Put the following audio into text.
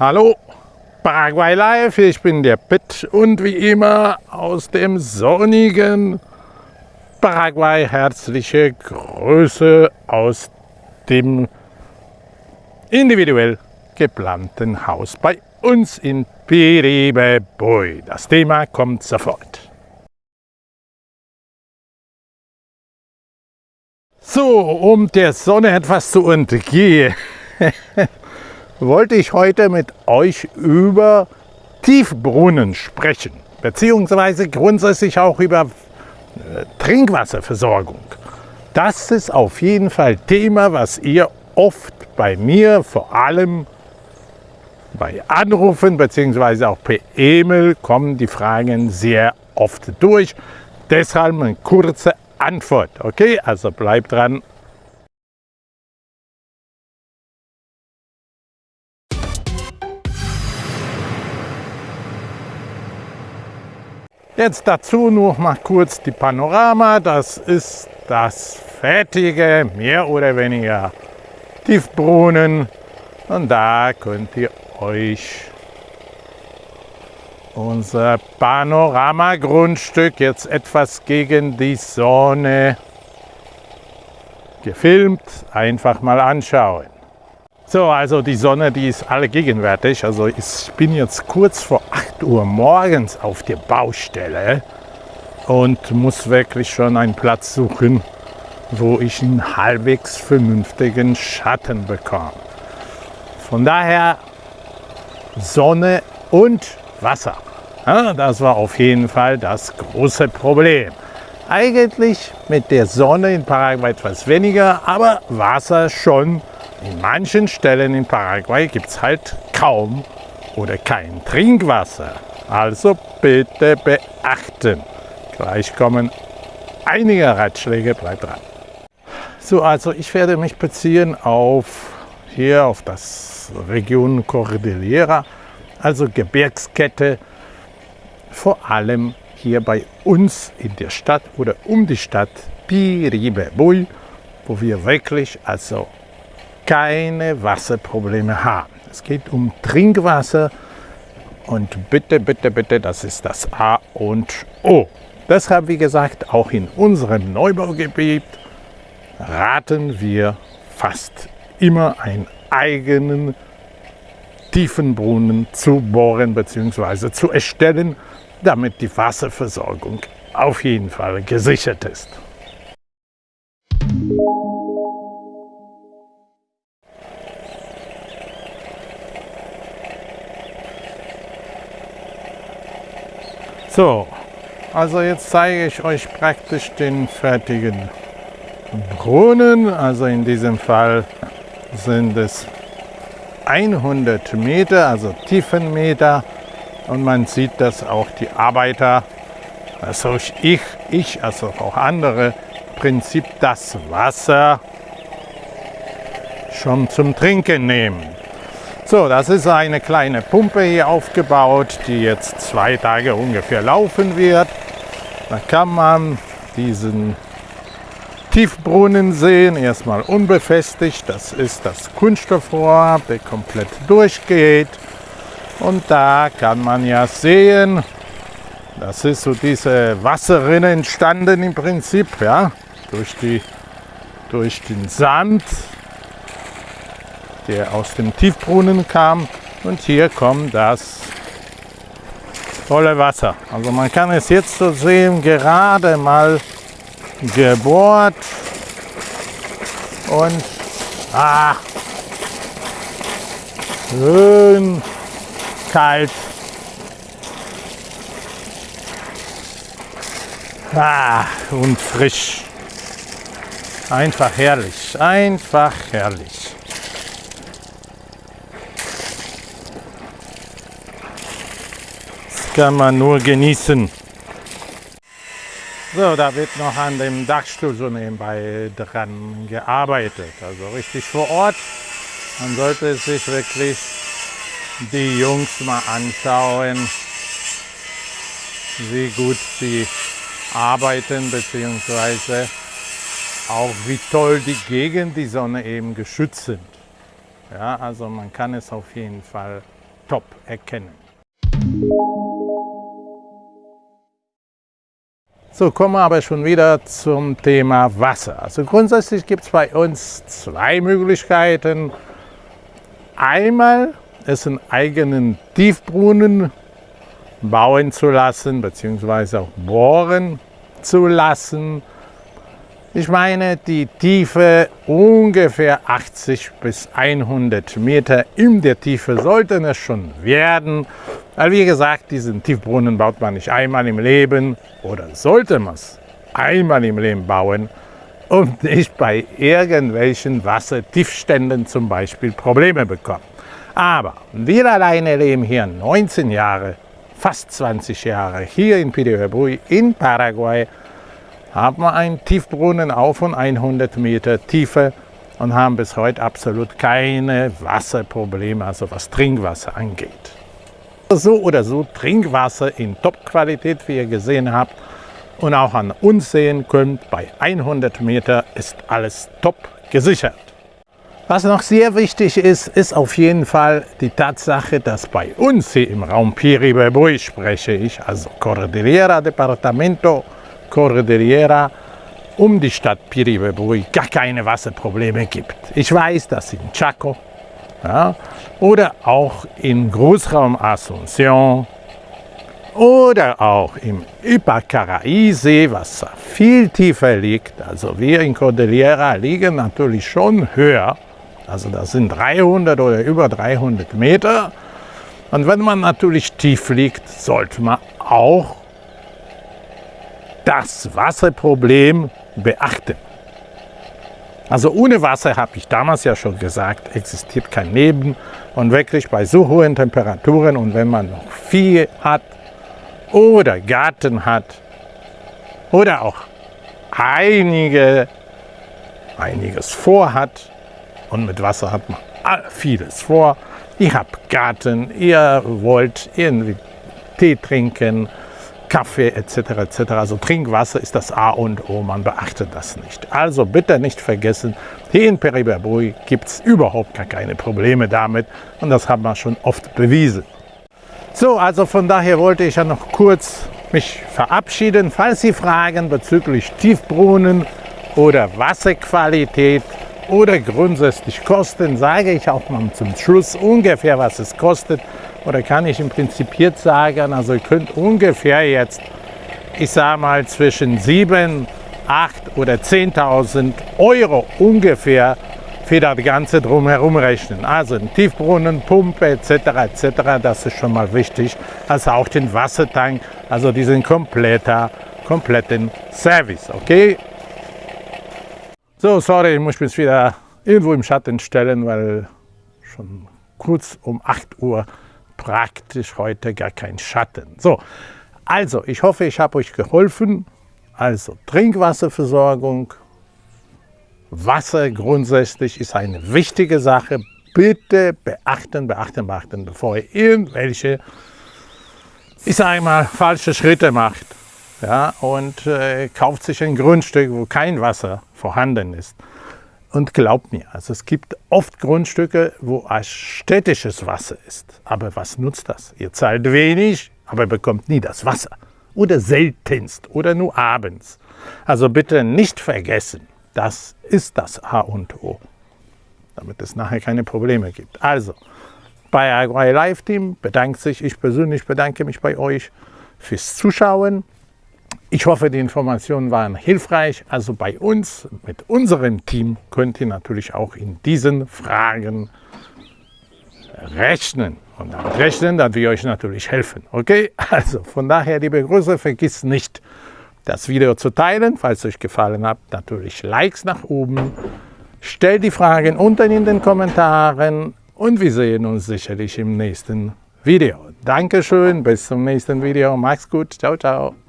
Hallo, Paraguay Live, ich bin der Pitt und wie immer aus dem sonnigen Paraguay herzliche Grüße aus dem individuell geplanten Haus bei uns in Piribebui. Das Thema kommt sofort. So, um der Sonne etwas zu entgehen, wollte ich heute mit euch über Tiefbrunnen sprechen, beziehungsweise grundsätzlich auch über äh, Trinkwasserversorgung. Das ist auf jeden Fall Thema, was ihr oft bei mir, vor allem bei Anrufen beziehungsweise auch per E-Mail kommen die Fragen sehr oft durch. Deshalb eine kurze Antwort. Okay, also bleibt dran. Jetzt dazu noch mal kurz die Panorama. Das ist das fertige, mehr oder weniger Tiefbrunnen. Und da könnt ihr euch unser Panoramagrundstück jetzt etwas gegen die Sonne gefilmt einfach mal anschauen. So, also die Sonne, die ist alle gegenwärtig. Also ich bin jetzt kurz vor 8 Uhr morgens auf der Baustelle und muss wirklich schon einen Platz suchen, wo ich einen halbwegs vernünftigen Schatten bekomme. Von daher Sonne und Wasser. Ja, das war auf jeden Fall das große Problem. Eigentlich mit der Sonne in Paraguay etwas weniger, aber Wasser schon. In manchen Stellen in Paraguay gibt es halt kaum oder kein Trinkwasser. Also bitte beachten. Gleich kommen einige Ratschläge, bleibt dran. So, also ich werde mich beziehen auf hier auf das Region Cordillera, also Gebirgskette vor allem hier bei uns in der Stadt oder um die Stadt Piribebui, wo wir wirklich also keine Wasserprobleme haben. Es geht um Trinkwasser und bitte, bitte, bitte, das ist das A und O. Deshalb, wie gesagt, auch in unserem Neubaugebiet raten wir fast immer einen eigenen Tiefenbrunnen zu bohren bzw. zu erstellen, damit die Wasserversorgung auf jeden Fall gesichert ist. So, also jetzt zeige ich euch praktisch den fertigen Brunnen. Also in diesem Fall sind es 100 Meter, also Tiefenmeter. Und man sieht, dass auch die Arbeiter, also ich, ich, also auch andere, Prinzip das Wasser schon zum Trinken nehmen. So, das ist eine kleine Pumpe hier aufgebaut, die jetzt zwei Tage ungefähr laufen wird. Da kann man diesen Tiefbrunnen sehen, erstmal unbefestigt. Das ist das Kunststoffrohr, der komplett durchgeht. Und da kann man ja sehen, das ist so diese Wasserrinne entstanden im Prinzip, ja, durch, die, durch den Sand, der aus dem Tiefbrunnen kam. Und hier kommt das tolle Wasser. Also man kann es jetzt so sehen, gerade mal gebohrt und ah, schön kalt. Ah, und frisch. Einfach herrlich, einfach herrlich. Kann man nur genießen. So, da wird noch an dem Dachstuhl so nebenbei dran gearbeitet. Also richtig vor Ort. Man sollte sich wirklich die Jungs mal anschauen, wie gut sie arbeiten, beziehungsweise auch wie toll die gegen die Sonne eben geschützt sind. Ja, also man kann es auf jeden Fall top erkennen. So, kommen wir aber schon wieder zum Thema Wasser. Also grundsätzlich gibt es bei uns zwei Möglichkeiten. Einmal es einen eigenen Tiefbrunnen bauen zu lassen, beziehungsweise auch bohren zu lassen. Ich meine, die Tiefe ungefähr 80 bis 100 Meter in der Tiefe sollten es schon werden. Weil wie gesagt, diesen Tiefbrunnen baut man nicht einmal im Leben oder sollte man es einmal im Leben bauen und nicht bei irgendwelchen Wassertiefständen zum Beispiel Probleme bekommen. Aber wir alleine leben hier 19 Jahre, fast 20 Jahre hier in Piribebuy in Paraguay, haben wir einen Tiefbrunnen auf von 100 Meter Tiefe und haben bis heute absolut keine Wasserprobleme, also was Trinkwasser angeht. So oder so Trinkwasser in Top-Qualität, wie ihr gesehen habt und auch an uns sehen könnt, bei 100 Meter ist alles top gesichert. Was noch sehr wichtig ist, ist auf jeden Fall die Tatsache, dass bei uns hier im Raum Piribebuy spreche ich, also Cordillera Departamento Cordillera, um die Stadt Piribebuy gar keine Wasserprobleme gibt. Ich weiß, dass in Chaco ja, oder auch im Großraum Asunción oder auch im Ipacaraí-See, was viel tiefer liegt. Also wir in Cordillera liegen natürlich schon höher. Also das sind 300 oder über 300 Meter. Und wenn man natürlich tief liegt, sollte man auch das Wasserproblem beachten. Also ohne Wasser, habe ich damals ja schon gesagt, existiert kein Leben. Und wirklich bei so hohen Temperaturen und wenn man noch Vieh hat oder Garten hat oder auch einige, einiges vorhat und mit Wasser hat man vieles vor. Ihr habt Garten, ihr wollt irgendwie Tee trinken, Kaffee etc. etc. Also Trinkwasser ist das A und O, man beachtet das nicht. Also bitte nicht vergessen, hier in Periberbuy gibt es überhaupt gar keine Probleme damit und das haben wir schon oft bewiesen. So, also von daher wollte ich ja noch kurz mich verabschieden. Falls Sie Fragen bezüglich Tiefbrunnen oder Wasserqualität oder grundsätzlich Kosten, sage ich auch mal zum Schluss ungefähr, was es kostet oder kann ich im Prinzip jetzt sagen, also ihr könnt ungefähr jetzt, ich sage mal zwischen 7, 8 oder 10.000 Euro ungefähr für das Ganze drumherum rechnen. Also ein Tiefbrunnen, Pumpe etc. etc. Das ist schon mal wichtig. Also auch den Wassertank, also diesen kompletter, kompletten Service. Okay? So, sorry, ich muss mich wieder irgendwo im Schatten stellen, weil schon kurz um 8 Uhr praktisch heute gar kein Schatten. So, also ich hoffe, ich habe euch geholfen. Also Trinkwasserversorgung, Wasser grundsätzlich ist eine wichtige Sache. Bitte beachten, beachten, beachten, bevor ihr irgendwelche, ich sage mal, falsche Schritte macht. Ja, und äh, kauft sich ein Grundstück, wo kein Wasser vorhanden ist. Und glaubt mir, also es gibt oft Grundstücke, wo städtisches Wasser ist. Aber was nutzt das? Ihr zahlt wenig, aber bekommt nie das Wasser. Oder seltenst oder nur abends. Also bitte nicht vergessen, das ist das A und O, damit es nachher keine Probleme gibt. Also, bei Agri Live Team bedankt sich, ich persönlich bedanke mich bei euch fürs Zuschauen. Ich hoffe, die Informationen waren hilfreich. Also bei uns, mit unserem Team, könnt ihr natürlich auch in diesen Fragen rechnen. Und damit rechnen, dass wir euch natürlich helfen. Okay? Also von daher, liebe Grüße, vergiss nicht, das Video zu teilen. Falls es euch gefallen hat, natürlich Likes nach oben. Stellt die Fragen unten in den Kommentaren und wir sehen uns sicherlich im nächsten Video. Dankeschön, bis zum nächsten Video. Macht's gut. Ciao, ciao.